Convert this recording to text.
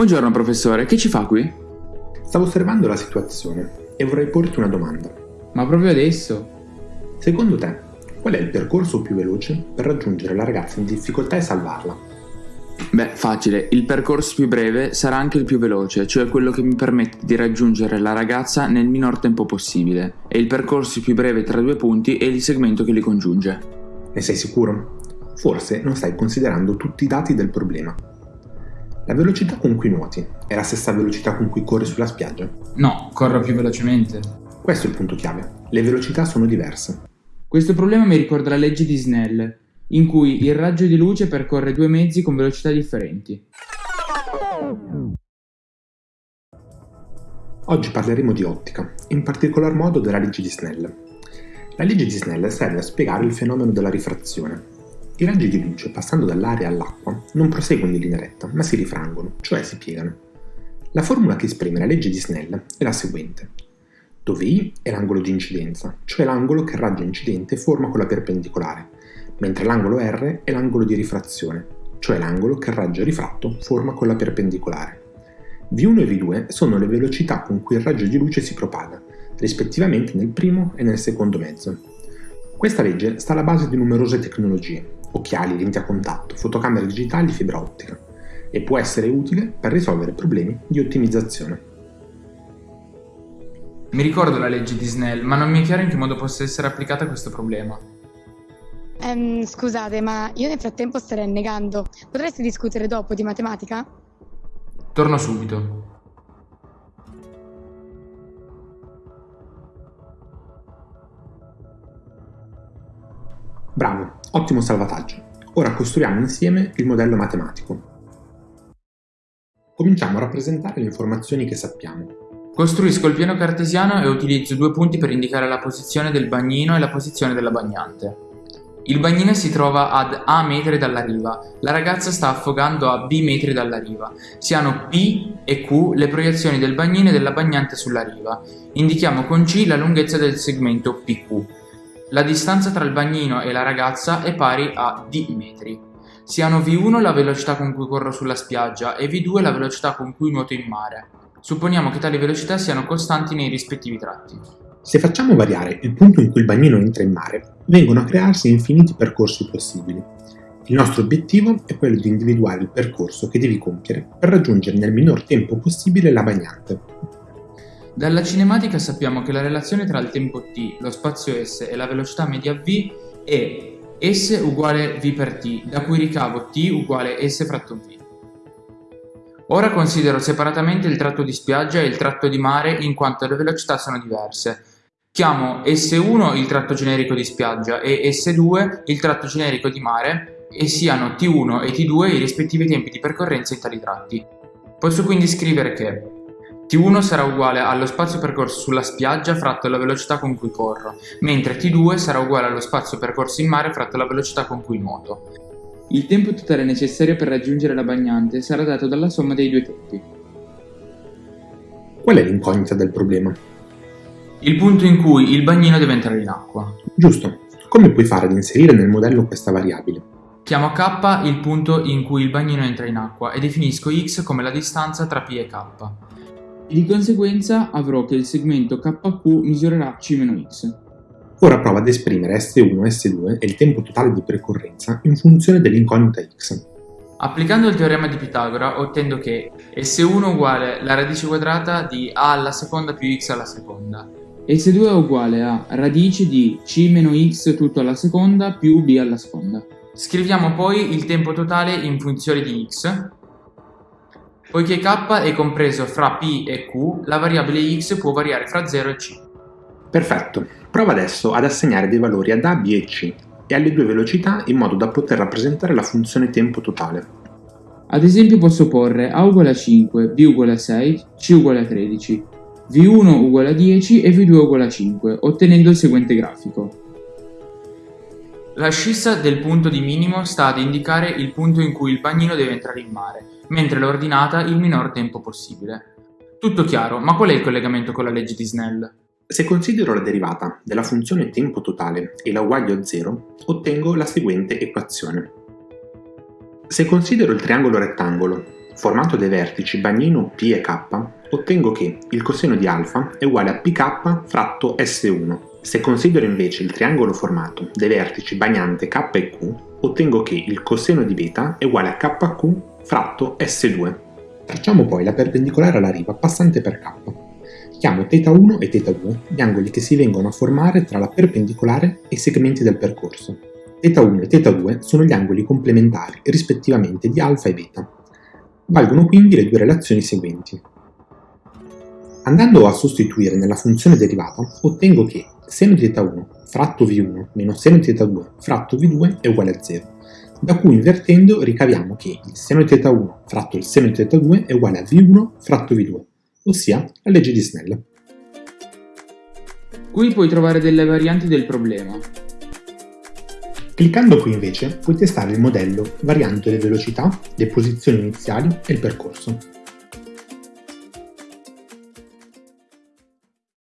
Buongiorno professore, che ci fa qui? Stavo osservando la situazione e vorrei porti una domanda. Ma proprio adesso? Secondo te, qual è il percorso più veloce per raggiungere la ragazza in difficoltà e salvarla? Beh, facile, il percorso più breve sarà anche il più veloce, cioè quello che mi permette di raggiungere la ragazza nel minor tempo possibile. E il percorso più breve tra due punti è il segmento che li congiunge. Ne sei sicuro? Forse non stai considerando tutti i dati del problema. La velocità con cui nuoti è la stessa velocità con cui corri sulla spiaggia? No, corro più velocemente. Questo è il punto chiave. Le velocità sono diverse. Questo problema mi ricorda la legge di Snell, in cui il raggio di luce percorre due mezzi con velocità differenti. Oggi parleremo di ottica, in particolar modo della legge di Snell. La legge di Snell serve a spiegare il fenomeno della rifrazione, i raggi di luce, passando dall'aria all'acqua, non proseguono in linea retta, ma si rifrangono, cioè si piegano. La formula che esprime la legge di Snell è la seguente, dove I è l'angolo di incidenza, cioè l'angolo che il raggio incidente forma con la perpendicolare, mentre l'angolo R è l'angolo di rifrazione, cioè l'angolo che il raggio rifratto forma con la perpendicolare. V1 e V2 sono le velocità con cui il raggio di luce si propaga, rispettivamente nel primo e nel secondo mezzo. Questa legge sta alla base di numerose tecnologie, occhiali, lenti a contatto, fotocamere digitali, fibra ottica e può essere utile per risolvere problemi di ottimizzazione. Mi ricordo la legge di Snell, ma non mi è chiaro in che modo possa essere applicata questo problema. Um, scusate, ma io nel frattempo starei negando. Potresti discutere dopo di matematica? Torno subito. Bravo, ottimo salvataggio. Ora costruiamo insieme il modello matematico. Cominciamo a rappresentare le informazioni che sappiamo. Costruisco il piano cartesiano e utilizzo due punti per indicare la posizione del bagnino e la posizione della bagnante. Il bagnino si trova ad A metri dalla riva, la ragazza sta affogando a B metri dalla riva. Si hanno P e Q le proiezioni del bagnino e della bagnante sulla riva. Indichiamo con C la lunghezza del segmento PQ. La distanza tra il bagnino e la ragazza è pari a d metri. Siano v1 la velocità con cui corro sulla spiaggia e v2 la velocità con cui nuoto in mare. Supponiamo che tali velocità siano costanti nei rispettivi tratti. Se facciamo variare il punto in cui il bagnino entra in mare, vengono a crearsi infiniti percorsi possibili. Il nostro obiettivo è quello di individuare il percorso che devi compiere per raggiungere nel minor tempo possibile la bagnante. Dalla cinematica sappiamo che la relazione tra il tempo t, lo spazio s e la velocità media v è s uguale v per t, da cui ricavo t uguale s fratto v. Ora considero separatamente il tratto di spiaggia e il tratto di mare in quanto le velocità sono diverse. Chiamo S1 il tratto generico di spiaggia e S2 il tratto generico di mare e siano T1 e T2 i rispettivi tempi di percorrenza in tali tratti. Posso quindi scrivere che T1 sarà uguale allo spazio percorso sulla spiaggia fratto la velocità con cui corro, mentre T2 sarà uguale allo spazio percorso in mare fratto la velocità con cui nuoto. Il tempo totale necessario per raggiungere la bagnante sarà dato dalla somma dei due tempi. Qual è l'incognita del problema? Il punto in cui il bagnino deve entrare in acqua. Giusto. Come puoi fare ad inserire nel modello questa variabile? Chiamo k il punto in cui il bagnino entra in acqua e definisco x come la distanza tra p e k. Di conseguenza avrò che il segmento KQ misurerà C-X. Ora prova ad esprimere S1 e S2 e il tempo totale di percorrenza in funzione dell'incognita x. Applicando il teorema di Pitagora ottengo che S1 uguale la radice quadrata di A alla seconda più x alla seconda. S2 è uguale a radice di C-x tutto alla seconda più b alla seconda. Scriviamo poi il tempo totale in funzione di x Poiché k è compreso fra p e q, la variabile x può variare fra 0 e c. Perfetto. Prova adesso ad assegnare dei valori ad a, b e c e alle due velocità in modo da poter rappresentare la funzione tempo totale. Ad esempio posso porre a uguale a 5, b uguale a 6, c uguale a 13, v1 uguale a 10 e v2 uguale a 5, ottenendo il seguente grafico. La scissa del punto di minimo sta ad indicare il punto in cui il bagnino deve entrare in mare, mentre l'ordinata il minor tempo possibile. Tutto chiaro, ma qual è il collegamento con la legge di Snell? Se considero la derivata della funzione tempo totale e la uguaglio a 0, ottengo la seguente equazione. Se considero il triangolo rettangolo, formato dai vertici bagnino P e K, ottengo che il coseno di alfa è uguale a pk fratto S1. Se considero invece il triangolo formato dai vertici bagnante K e Q, ottengo che il coseno di beta è uguale a KQ fratto S2. Tracciamo poi la perpendicolare alla riva passante per K. Chiamo θ1 e θ2 gli angoli che si vengono a formare tra la perpendicolare e i segmenti del percorso. θ1 e θ2 sono gli angoli complementari rispettivamente di alfa e beta. Valgono quindi le due relazioni seguenti. Andando a sostituire nella funzione derivata, ottengo che seno di θ1 fratto v1 meno seno di θ2 fratto v2 è uguale a 0, da cui invertendo ricaviamo che il seno di θ1 fratto il seno di θ2 è uguale a v1 fratto v2, ossia la legge di Snell. Qui puoi trovare delle varianti del problema. Cliccando qui invece puoi testare il modello variando le velocità, le posizioni iniziali e il percorso.